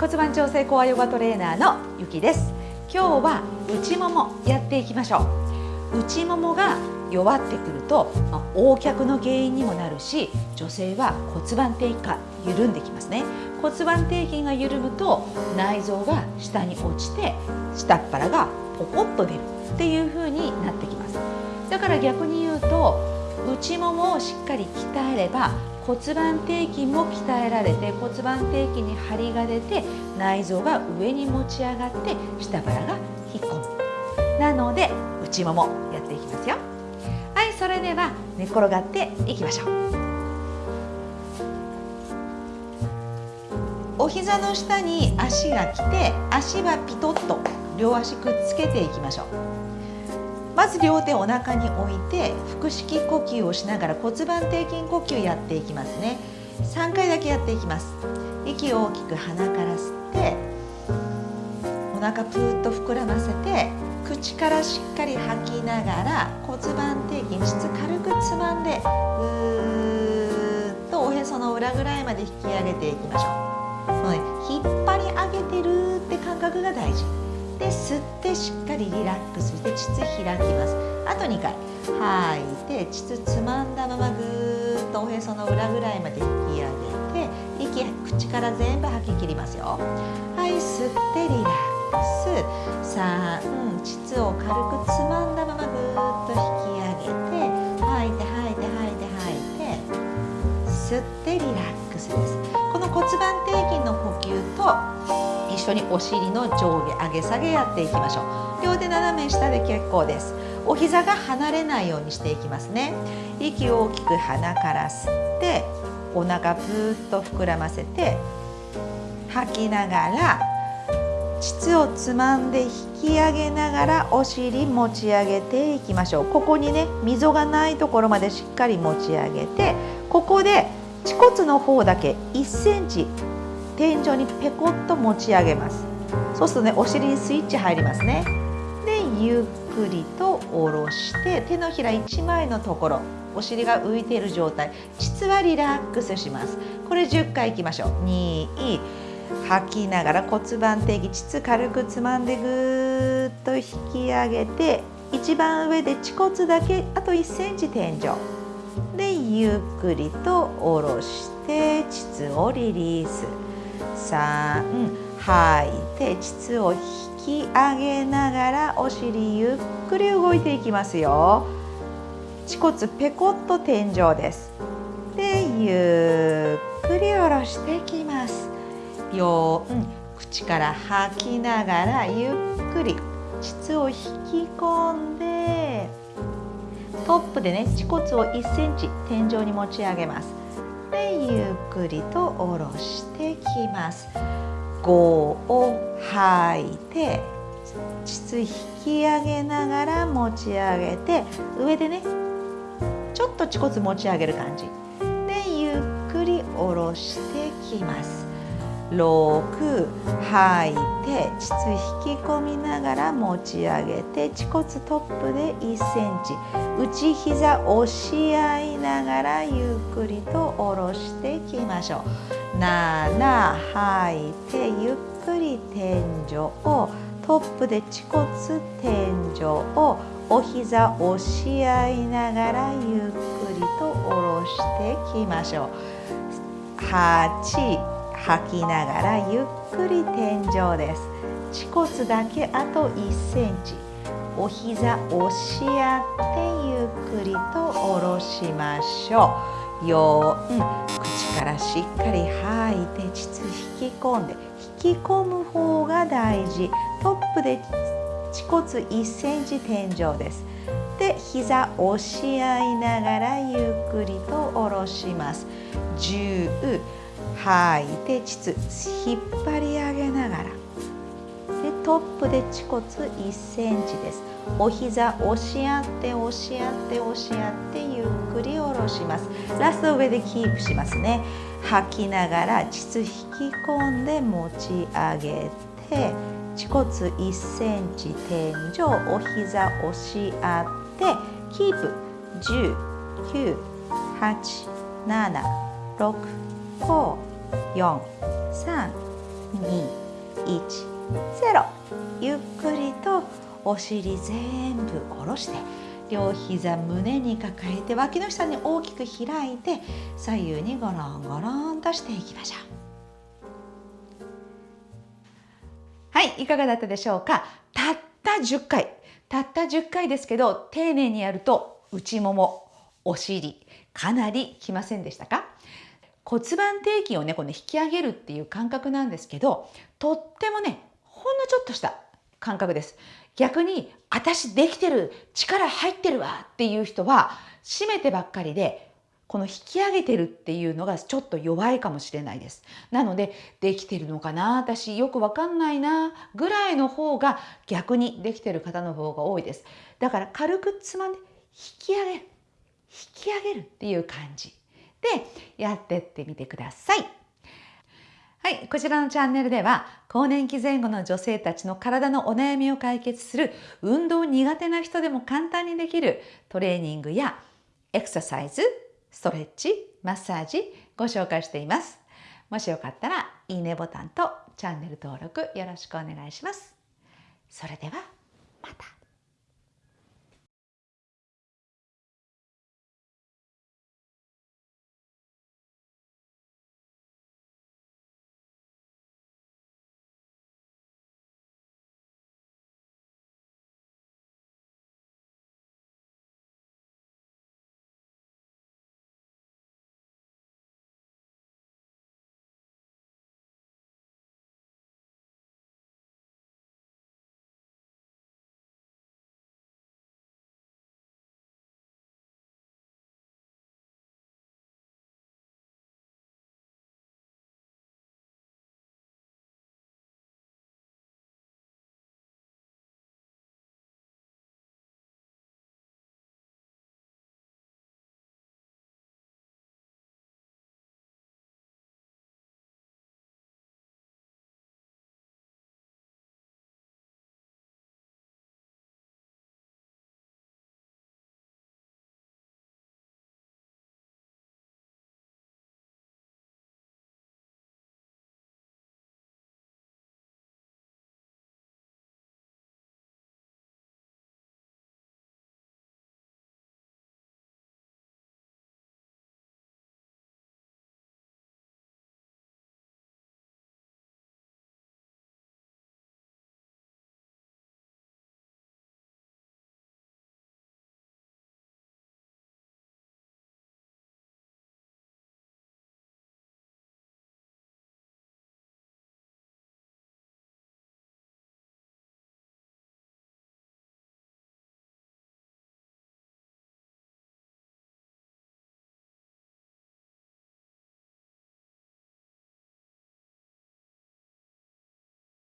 骨盤調整コアヨガトレーナーのゆきです。今日は内ももやっていきましょう。内ももが弱ってくると、まあ、横脚の原因にもなるし女性は骨盤底筋緩んできますね。骨盤底筋が緩むと内臓が下に落ちて下っ腹がポコッと出るっていう風になってきます。だから逆に言うと内ももをしっかり鍛えれば骨盤底筋も鍛えられて骨盤底筋に張りが出て内臓が上に持ち上がって下腹が引っ込む。なので内ももやっていきますよ。はいそれでは寝転がっていきましょう。お膝の下に足が来て足はピトッと両足くっつけていきましょう。まず両手お腹に置いて腹式呼吸をしながら骨盤底筋呼吸やっていきますね。3回だけやっていきます。息を大きく鼻から吸ってお腹ぷーっと膨らませて口からしっかり吐きながら骨盤底筋質軽くつまんでぐーっとおへその裏ぐらいまで引き上げていきましょう。引っ張り上げてるって感覚が大事。で吸ってしっかりリラックスして膣開きます。あと2回。吐いて膣つまんだままぐーっとおへその裏ぐらいまで引き上げて息口から全部吐き切りますよ。はい吸ってリラックス。3膣を軽くつまんだままぐーっと引き上げて吐いて吐いて吐いて吐いて吸ってリラックスです。この骨盤底筋の呼吸と一緒にお尻の上下上げ下げやっていきましょう。両手斜め下で結構です。お膝が離れないようにしていきますね。息を大きく鼻から吸ってお腹ぷーっと膨らませて吐きながら膣をつまんで引き上げながらお尻持ち上げていきましょう。ここにね溝がないところまでしっかり持ち上げてここで恥骨の方だけ1センチ天井にペコッと持ち上げます。そうするとねお尻にスイッチ入りますね。でゆっくりと下ろして手のひら1枚のところお尻が浮いている状態。膣はリラックスします。これ10回いきましょう。2吐きながら骨盤底筋膣軽くつまんでぐーっと引き上げて一番上で恥骨だけあと1センチ天井。でゆっくりと下ろして膣をリリース。3吐い。て膣を引き上げながらお尻ゆっくり動いていきますよ。恥骨ペコッと天井です。でゆっくり下ろしていきますよ、うん、口から吐きながらゆっくり。膣を引き込んで。トップでね恥骨を1センチ天井に持ち上げます。くりと下ろしてきます。5を吐いて膣引き上げながら持ち上げて上でねちょっと恥骨持ち上げる感じ。でゆっくり下ろしてきます。6吐いて膣引き込みながら持ち上げて恥骨トップで1センチ。内膝押し合いながらゆっくりと下ろしていきましょう。7吐いてゆっくり天井をトップで恥骨天井をお膝押し合いながらゆっくりと下ろしていきましょう。8吐きながらゆっくり天井です。恥骨だけあと1センチ。お膝押し合ってゆっくりと下ろしましょう。ようん口からしっかり吐いて膣引き込んで引き込む方が大事。トップで恥骨1センチ天井です。で膝押し合いながらゆっくりと下ろします。10吐い。て膣引っ張り上げながら。でトップで恥骨1センチです。お膝押し合って押し合って押し合ってゆっくり下ろします。ラスト上でキープしますね。吐きながら膣引き込んで持ち上げて恥骨1センチ天井お膝押し合ってキープ。10 9 8 7 6 5 4 3 2 1 0ゆっくりとお尻全部下ろして両膝胸に抱えて脇の下に大きく開いて左右にゴロンゴロンとしていきましょう。はいいかがだったでしょうか？たった10回。たった10回ですけど丁寧にやると内ももお尻かなりきませんでしたか？骨盤底筋をねこの引き上げるっていう感覚なんですけどとってもねほんのちょっとした感覚です逆に私できてる力入ってるわっていう人は締めてばっかりでこの引き上げてるっていうのがちょっと弱いかもしれないです。なのでできてるのかな私よくわかんないなぐらいの方が逆にできてる方の方が多いです。だから軽くつまんで引き上げる引き上げるっていう感じでやってってみてください。はい、こちらのチャンネルでは更年期前後の女性たちの体のお悩みを解決する運動苦手な人でも簡単にできるトレーニングやエクササイズ、ストレッチ、マッサージご紹介しています。もしよかったらいいねボタンとチャンネル登録よろしくお願いします。それではまた。